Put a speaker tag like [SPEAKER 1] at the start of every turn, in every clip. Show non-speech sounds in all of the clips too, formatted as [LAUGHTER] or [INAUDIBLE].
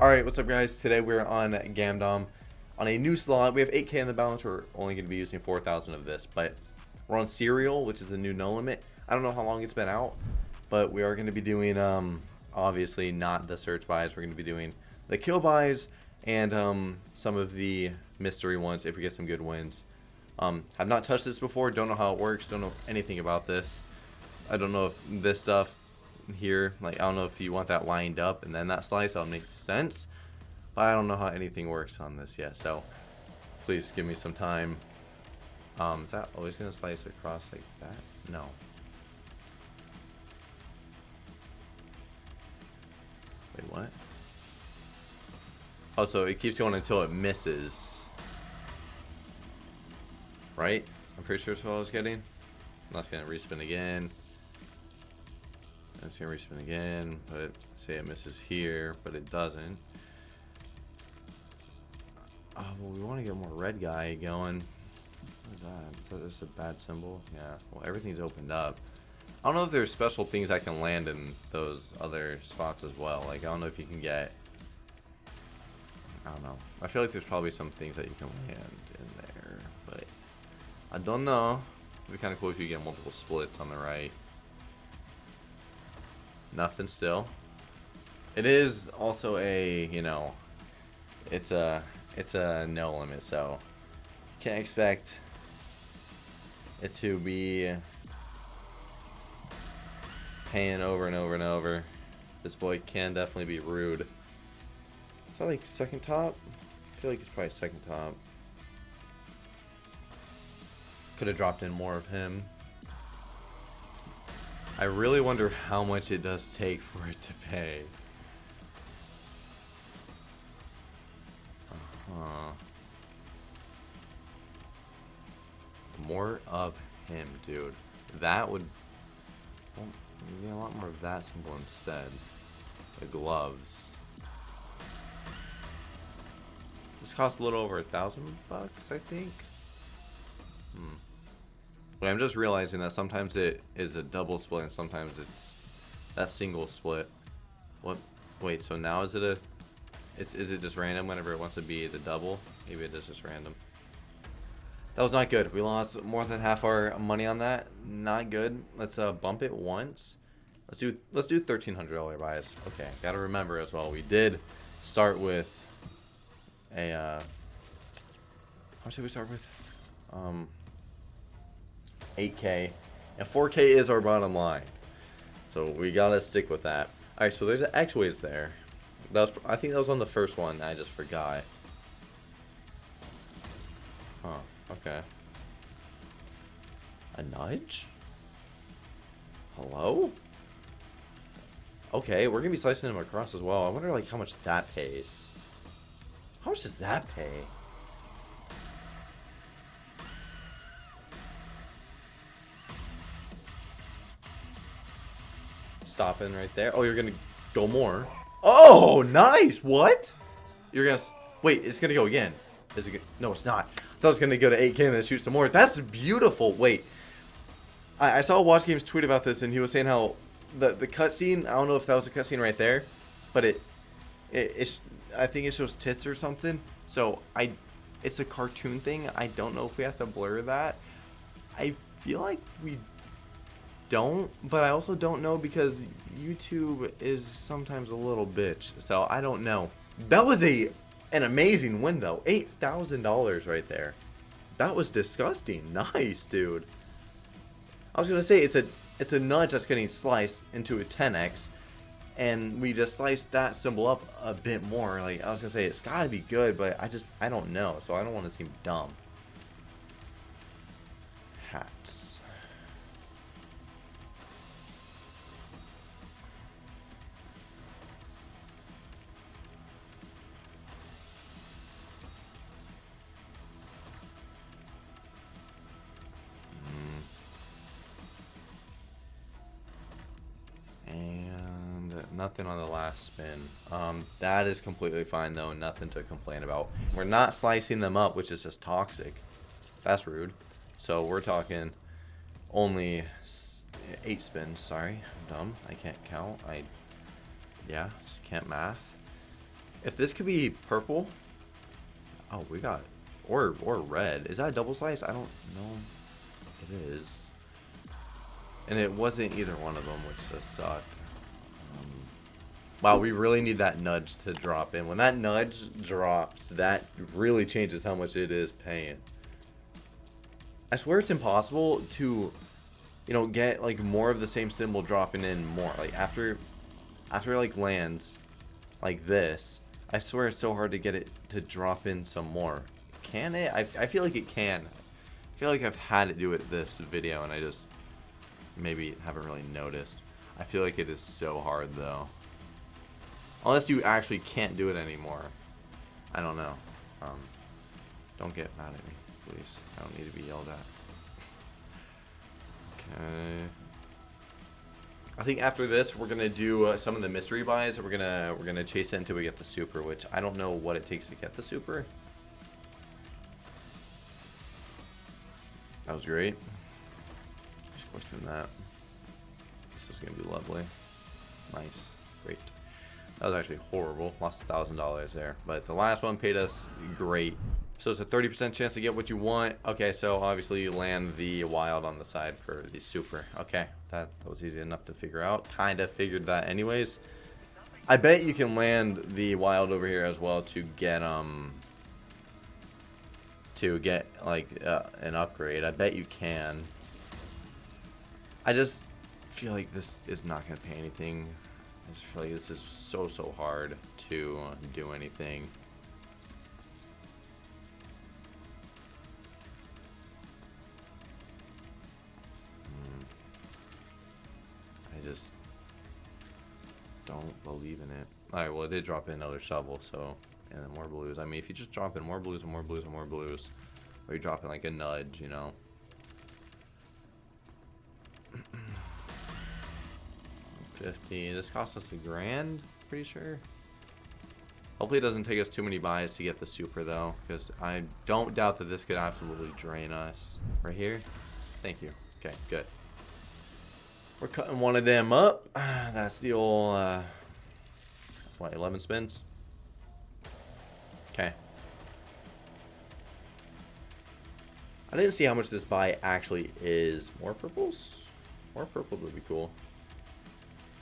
[SPEAKER 1] Alright, what's up guys? Today we're on Gamdom on a new slot. We have 8k in the balance. We're only going to be using 4,000 of this, but we're on Serial, which is the new Nolimit. I don't know how long it's been out, but we are going to be doing, um, obviously not the search buys. We're going to be doing the kill buys and um, some of the mystery ones if we get some good wins. Um, have not touched this before. Don't know how it works. Don't know anything about this. I don't know if this stuff here. Like, I don't know if you want that lined up and then that slice, that'll make sense. But I don't know how anything works on this yet, so please give me some time. Um, is that always going to slice across like that? No. Wait, what? Oh, so it keeps going until it misses. Right? I'm pretty sure that's what I was getting. That's going to respin again. It's gonna respin again, but say it misses here, but it doesn't. Oh, well, we want to get more red guy going. What is that? Is that just a bad symbol? Yeah, well, everything's opened up. I don't know if there's special things I can land in those other spots as well. Like, I don't know if you can get... I don't know. I feel like there's probably some things that you can land in there, but... I don't know. It'd be kind of cool if you get multiple splits on the right. Nothing still. It is also a, you know, it's a, it's a Nolimit, so can't expect it to be paying over and over and over. This boy can definitely be rude. Is that like second top? I feel like it's probably second top. Could have dropped in more of him. I really wonder how much it does take for it to pay. Uh -huh. More of him, dude. That would... Well, get a lot more of that symbol instead. The gloves. This costs a little over a thousand bucks, I think. Hmm. But I'm just realizing that sometimes it is a double split and sometimes it's that single split. What? Wait, so now is it a... It's, is it just random whenever it wants to be the double? Maybe it is just random. That was not good. We lost more than half our money on that. Not good. Let's uh, bump it once. Let's do let's do thirteen hundred dollar buys. Okay, gotta remember as well. We did start with a. Uh, how much did we start with? Um, 8K. And 4K is our bottom line. So we gotta stick with that. Alright, so there's an X-Ways there. That was, I think that was on the first one. I just forgot. Huh, okay. A nudge? Hello? Okay, we're gonna be slicing him across as well. I wonder like how much that pays. How much does that pay? Stopping right there. Oh, you're gonna go more. Oh, nice. What? You're gonna wait. It's gonna go again. Is it? No, it's not. I thought it was gonna go to 8K and then shoot some more. That's beautiful. Wait. I, I saw Watch Games tweet about this and he was saying how the the cutscene. I don't know if that was a cutscene right there, but it, it it's. I think it shows tits or something. So I, it's a cartoon thing. I don't know if we have to blur that. I feel like we don't, but I also don't know because YouTube is sometimes a little bitch. So I don't know. That was a an amazing win though. Eight thousand dollars right there. That was disgusting. [LAUGHS] Nice, dude. I was gonna say it's a it's a nudge that's getting sliced into a 10x, and we just sliced that symbol up a bit more. Like I was gonna say it's gotta be good, but I just I don't know, so I don't want to seem dumb. Hats. Nothing on the last spin. Um, that is completely fine though, nothing to complain about. We're not slicing them up, which is just toxic. That's rude. So we're talking only eight spins. Sorry, I'm dumb. I can't count. I, yeah, just can't math. If this could be purple. Oh, we got or or red. Is that a double slice? I don't know. It is. And it wasn't either one of them, which just sucked. Wow, we really need that nudge to drop in. When that nudge drops, that really changes how much it is paying. I swear it's impossible to, you know, get like more of the same symbol dropping in more. Like after, after like lands, like this, I swear it's so hard to get it to drop in some more. Can it? I, I feel like it can. I feel like I've had it do it this video and I just maybe haven't really noticed. I feel like it is so hard though. Unless you actually can't do it anymore. I don't know. Um, don't get mad at me, please. I don't need to be yelled at. Okay. I think after this, we're gonna do uh, some of the mystery buys. We're gonna we're gonna chase it until we get the super, which I don't know what it takes to get the super. That was great. Just question that. This is gonna be lovely. Nice. Great. That was actually horrible. Lost a thousand dollars there. But the last one paid us great. So it's a 30% chance to get what you want. Okay, so obviously you land the wild on the side for the super. Okay, that, that was easy enough to figure out. Kind of figured that anyways. I bet you can land the wild over here as well to get um to get like uh, an upgrade. I bet you can. I just feel like this is not going to pay anything. I just feel like this is so, so hard to do anything. Hmm. I just don't believe in it. Alright, well it did drop in another shovel, so and then more blues. I mean, if you just drop in more blues and more blues and more blues, or you drop in like a nudge, you know. [CLEARS THROAT] Fifty. This cost us a grand, pretty sure. Hopefully it doesn't take us too many buys to get the super though, because I don't doubt that this could absolutely drain us. Right here? Thank you. Okay, good. We're cutting one of them up. [SIGHS] That's the old, uh, what, 11 spins? Okay. I didn't see how much this buy actually is. More purples? More purple would be cool.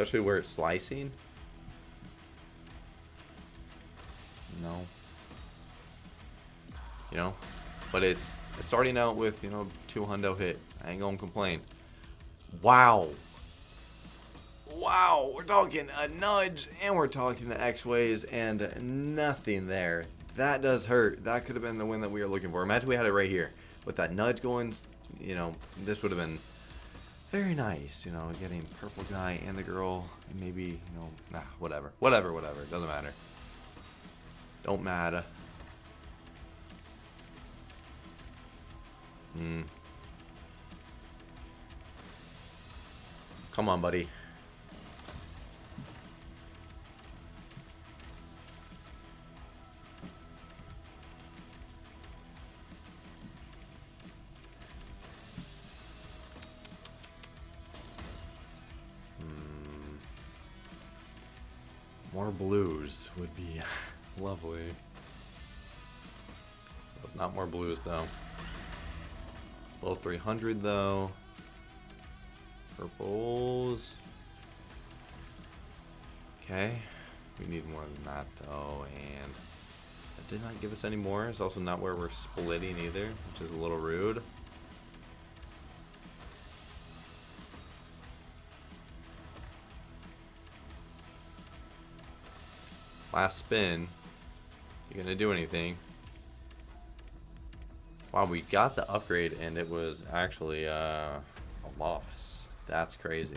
[SPEAKER 1] Especially where it's slicing. No. You know? But it's, starting out with, you know, two hundo hit. I ain't gonna complain. Wow. Wow, we're talking a nudge and we're talking the X-Ways and nothing there that does hurt. That could have been the win that we were looking for. Imagine we had it right here. With that nudge going, you know, this would have been very nice, you know, getting purple guy and the girl, and maybe, you know, nah, whatever. Whatever, whatever. Doesn't matter. Don't matter. Hmm. Come on, buddy. More blues would be [LAUGHS] lovely. It's not more blues though. Low 300 though. Purples. Okay. We need more than that though, and that did not give us any more. It's also not where we're splitting either, which is a little rude. Last spin. You gonna do anything? Wow, we got the upgrade and it was actually uh, a loss. That's crazy.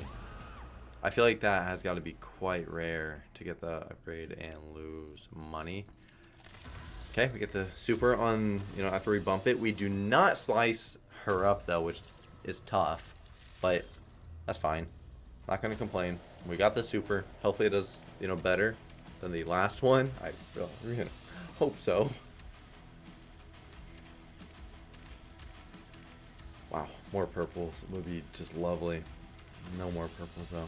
[SPEAKER 1] I feel like that has got to be quite rare to get the upgrade and lose money. Okay, we get the super on, you know, after we bump it. We do not slice her up, though, which is tough. But that's fine. Not going to complain. We got the super. Hopefully it does, you know, better than the last one. I hope so. Wow, more purples would be just lovely. No more purples though.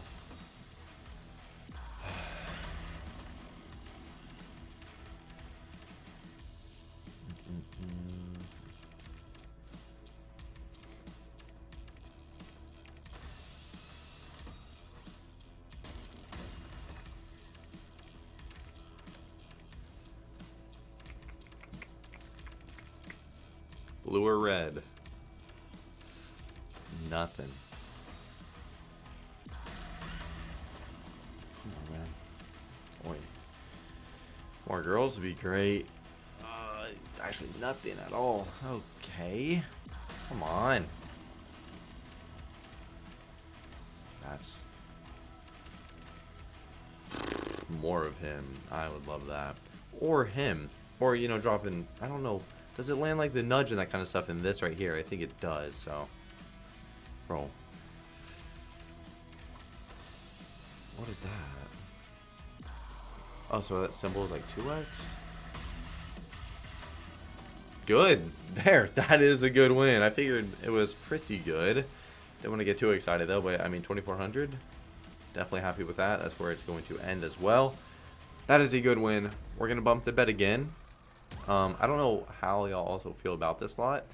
[SPEAKER 1] Blue or red? Nothing. On. More girls would be great. Uh, actually, nothing at all. Okay. Come on. That's more of him. I would love that. Or him. Or, you know, dropping, I don't know. Does it land like the nudge and that kind of stuff in this right here? I think it does, so. Bro. What is that? Oh, so that symbol is like 2x? Good. [LAUGHS] There. That is a good win. I figured it was pretty good. Didn't want to get too excited though, but I mean 2400. Definitely happy with that. That's where it's going to end as well. That is a good win. We're going to bump the bet again. Um, I don't know how y'all also feel about this lot.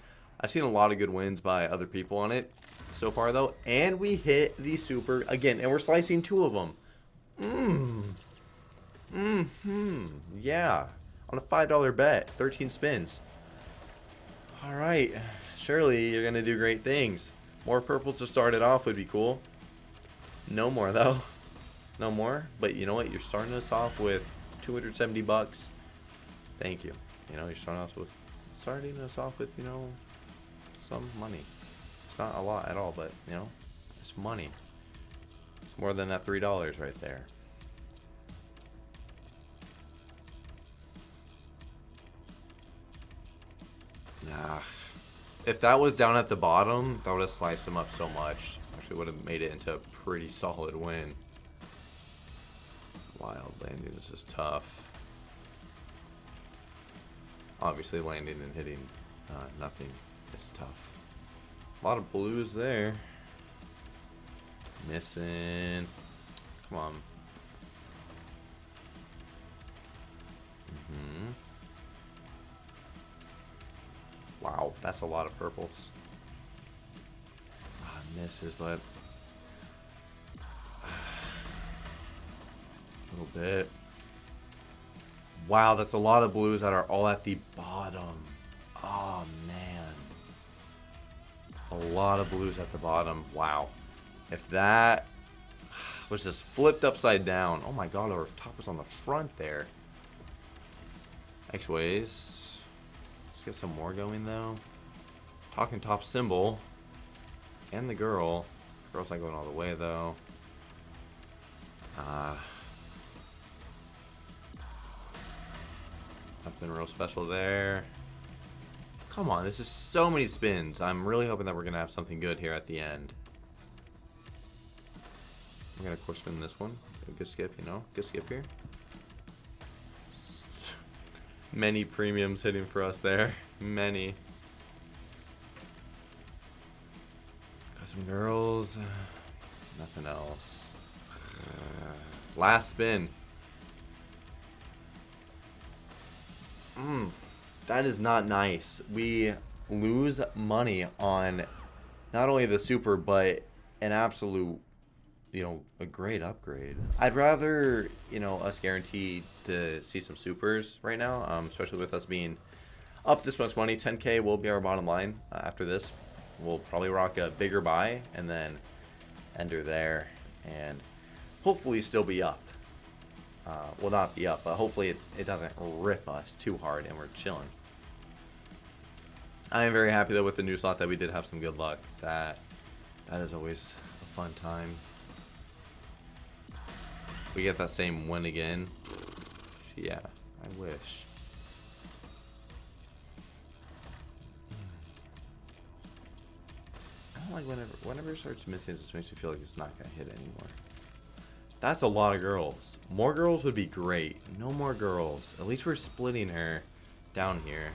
[SPEAKER 1] I've seen a lot of good wins by other people on it so far, though. And we hit the super again, and we're slicing two of them. Mmm. Mm-hmm. Yeah. On a $5 bet. 13 spins. All right. Surely you're going to do great things. More purples to start it off would be cool. No more, [LAUGHS] though. No more. But you know what? You're starting us off with 270 bucks. Thank you. You know, you're starting us with starting us off with, you know, some money. It's not a lot at all, but you know, it's money. It's more than that three dollars right there. Nah. If that was down at the bottom, that would have sliced him up so much. Actually would have made it into a pretty solid win. Wild landing this is tough. Obviously landing and hitting uh, nothing is tough. A lot of blues there. Missing. Come on. Mm -hmm. Wow, that's a lot of purples. Ah, misses, but [SIGHS] a little bit. Wow, that's a lot of blues that are all at the bottom. Oh, man. A lot of blues at the bottom. Wow. If that was just flipped upside down. Oh my god, our top was on the front there. X-Ways. Let's get some more going, though. Talking top symbol. And the girl. Girl's not going all the way, though. Uh, Nothing real special there. Come on, this is so many spins. I'm really hoping that we're going to have something good here at the end. I'm going to core spin this one. Good skip, you know. Good skip here. [LAUGHS] Many premiums hitting for us there. [LAUGHS] Many. Got some girls. [SIGHS] Nothing else. [SIGHS] last spin. Mm, that is not nice. We lose money on not only the super, but an absolute, you know, a great upgrade. I'd rather, you know, us guarantee to see some supers right now, um, especially with us being up this much money. 10k will be our bottom line uh, after this. We'll probably rock a bigger buy and then ender there and hopefully still be up uh, will not be up, but hopefully it, it doesn't rip us too hard and we're chilling. I am very happy though with the new slot that we did have some good luck. That that is always a fun time. We get that same win again. Yeah, I wish. I don't like whenever whenever it starts missing, it just makes me feel like it's not gonna hit anymore. That's a lot of girls. More girls would be great. No more girls. At least we're splitting her down here.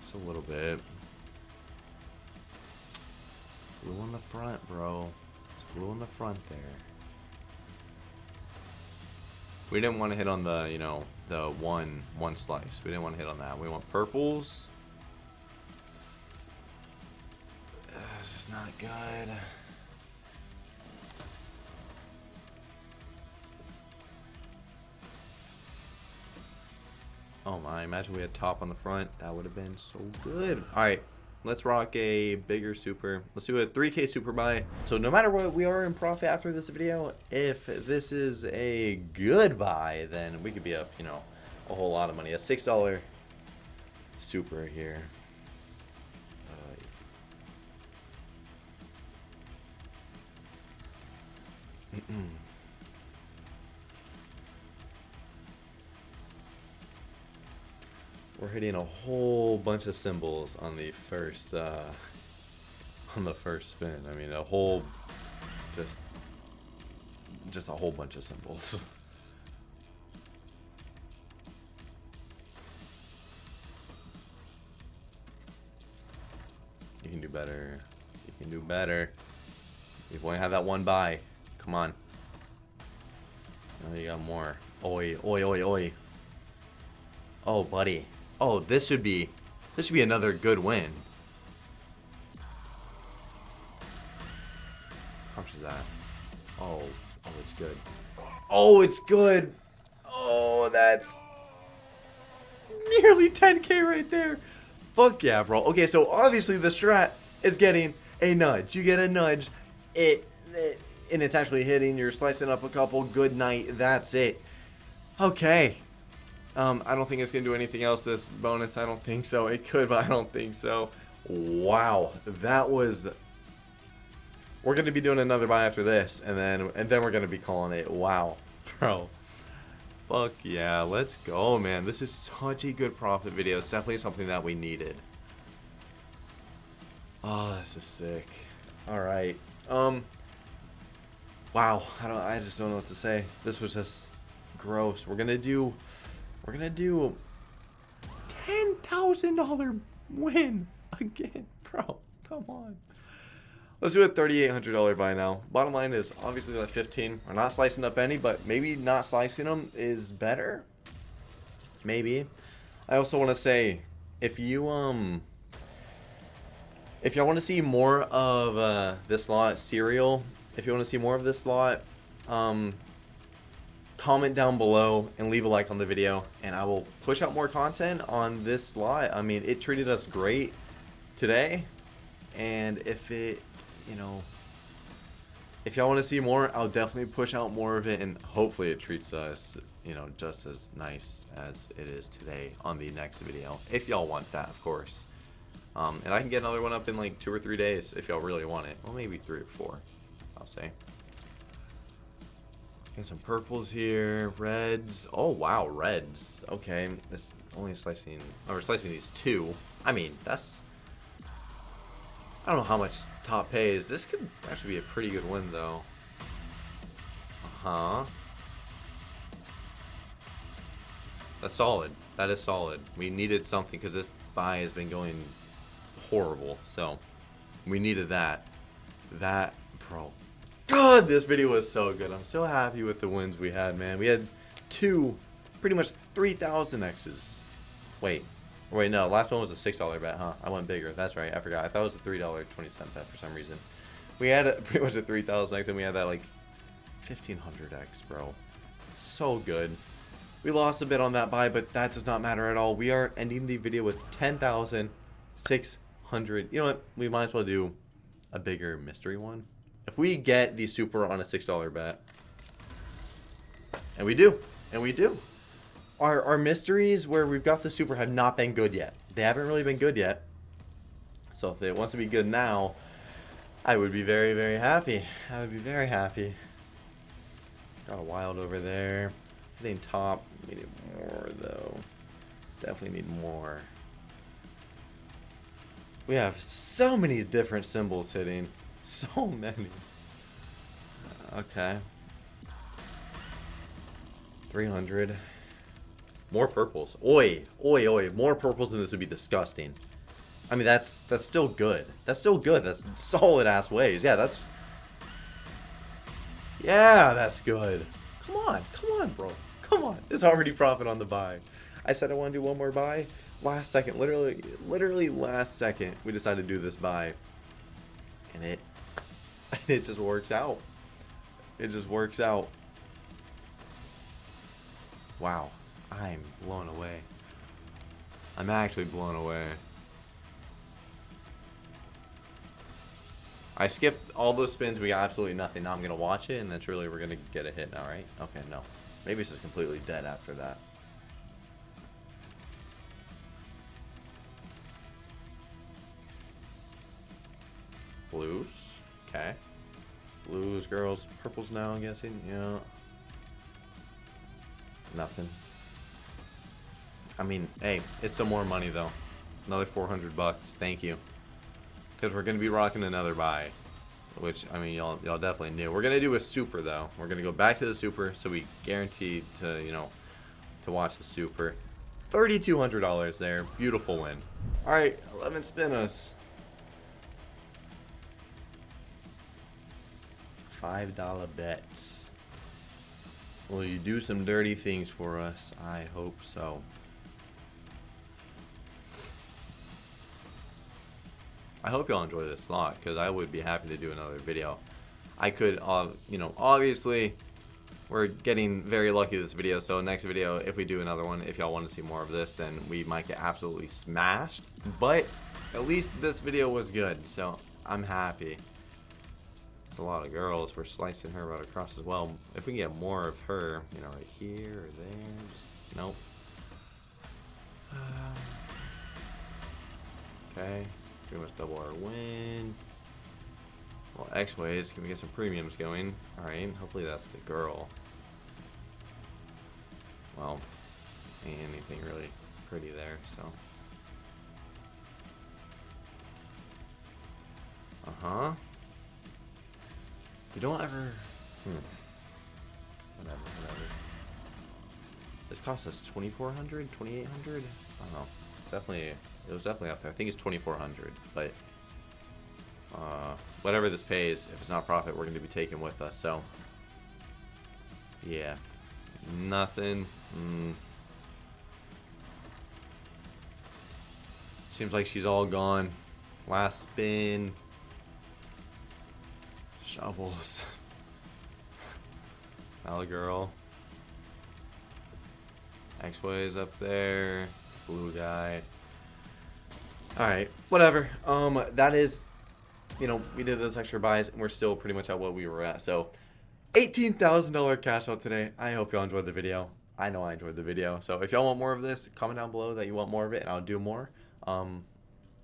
[SPEAKER 1] Just a little bit. Blue on the front, bro. It's blue on the front there. We didn't want to hit on the, you know, the one one slice. We didn't want to hit on that. We want purples. This is not good. Oh my, imagine we had top on the front. That would have been so good. Alright, let's rock a bigger super. Let's do a 3k super buy. So no matter what, we are in profit after this video. If this is a good buy, then we could be up, you know, a whole lot of money. A $6 super here. Uh, [CLEARS THROAT] We're hitting a whole bunch of symbols on the first, uh, [LAUGHS] on the first spin. I mean, a whole, just, just a whole bunch of symbols. [LAUGHS] you can do better. You can do better. You've only had that one buy. Come on. Now you got more. Oi, oi, oi, oi. Oh, buddy. Oh, this should be this should be another good win. How much is that? Oh, oh, it's good. Oh, it's good. Oh, that's nearly 10k right there. Fuck yeah, bro. Okay, so obviously the strat is getting a nudge. You get a nudge. It, it and it's actually hitting. You're slicing up a couple. Good night. That's it. Okay. Um, I don't think it's going to do anything else this bonus. I don't think so. It could, but I don't think so. Wow. That was... We're going to be doing another buy after this, and then and then we're going to be calling it. Wow. Bro. Fuck yeah. Let's go, man. This is such a good profit video. It's definitely something that we needed. Oh, this is sick. Alright. Um... Wow. I don't. I just don't know what to say. This was just gross. We're going to do... We're gonna do $10,000 win again, [LAUGHS] bro. Come on. Let's do a $3,800 buy now. Bottom line is obviously like 15. We're not slicing up any, but maybe not slicing them is better. Maybe. I also want to say, if you um, if y'all want to see more of uh, this lot Serial, if you want to see more of this lot, um, comment down below and leave a like on the video and I will push out more content on this slot. I mean, it treated us great today and if it, you know, if y'all want to see more, I'll definitely push out more of it and hopefully it treats us, you know, just as nice as it is today on the next video. If y'all want that, of course. Um, and I can get another one up in like two or three days if y'all really want it. Well, maybe three or four, I'll say. Got some purples here, reds. Oh, wow, reds. Okay, it's only slicing, oh, we're slicing these two. I mean, that's, I don't know how much top pays. This could actually be a pretty good win, though. Uh-huh. That's solid. That is solid. We needed something because this buy has been going horrible. So, we needed that. That, bro, God, this video was so good. I'm so happy with the wins we had, man. We had two, pretty much 3,000 X's. Wait. Wait, no. Last one was a $6 bet, huh? I went bigger. That's right. I forgot. I thought it was a $3.20 bet for some reason. We had a, [LAUGHS] pretty much a 3,000 X, and we had that, like, 1,500 X, bro. So good. We lost a bit on that buy, but that does not matter at all. We are ending the video with 10,600. You know what? We might as well do a bigger mystery one. If we get the super on a $6 bet, and we do, and we do, our, our mysteries where we've got the super have not been good yet. They haven't really been good yet. So if it wants to be good now, I would be very, very happy. I would be very happy. Got a wild over there. Hitting top. Need more, though. Definitely need more. We have so many different symbols hitting. So many. Okay. 300. More purples. Oi, oi, oi. More purples than this would be disgusting. I mean, that's that's still good. That's still good. That's solid ass waves. Yeah, that's... Yeah, that's good. Come on. Come on, bro. Come on, There's already profit on the buy. I said I want to do one more buy. Last second, literally, literally last second, we decided to do this buy, and it, [LAUGHS] it just works out. It just works out. Wow, I'm blown away. I'm actually blown away. I skipped all those spins. We got absolutely nothing. Now I'm going to watch it, and then surely we're going to get a hit now, right? Okay, no. Maybe it's just completely dead after that. Blues. Okay. Blues, girls, purples now, I'm guessing. Yeah. Nothing. I mean, hey, it's some more money, though. Another 400 bucks. Thank you. Because we're going to be rocking another buy. Which, I mean, y'all y'all definitely knew. We're going to do a super, though. We're going to go back to the super, so we guaranteed to, you know, to watch the super. $3,200 there. Beautiful win. All right, 11 spinners. $5 bets. Will you do some dirty things for us? I hope so. I hope y'all enjoy this slot because I would be happy to do another video. I could, uh, you know, obviously we're getting very lucky this video. So next video, if we do another one, if y'all want to see more of this, then we might get absolutely smashed. But at least this video was good. So I'm happy. It's a lot of girls. We're slicing her right across as well. If we can get more of her, you know, right here or there. Just, nope. okay. Pretty much double our win. Well, X-Ways. Can we get some premiums going? Alright. Hopefully that's the girl. Well, anything really pretty there, so. Uh-huh. You don't ever... Hmm. Whatever, whatever. This cost us 2400 2800 I don't know. It's definitely... It was definitely up there. I think it's 2400 but... Uh, whatever this pays, if it's not profit, we're going to be taking with us, so... Yeah. Nothing. Mm. Seems like she's all gone. Last spin. Shovels. Girl. X-Ways up there. Blue guy. Alright, whatever. Um, that is, you know, we did those extra buys, and we're still pretty much at what we were at. So, $18,000 cash out today. I hope y'all enjoyed the video. I know I enjoyed the video. So, if y'all want more of this, comment down below that you want more of it, and I'll do more. Um,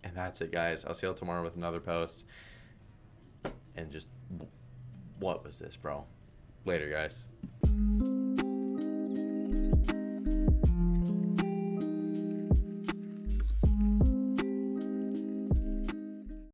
[SPEAKER 1] and that's it, guys. I'll see y'all tomorrow with another post. And just, what was this, bro? Later, guys.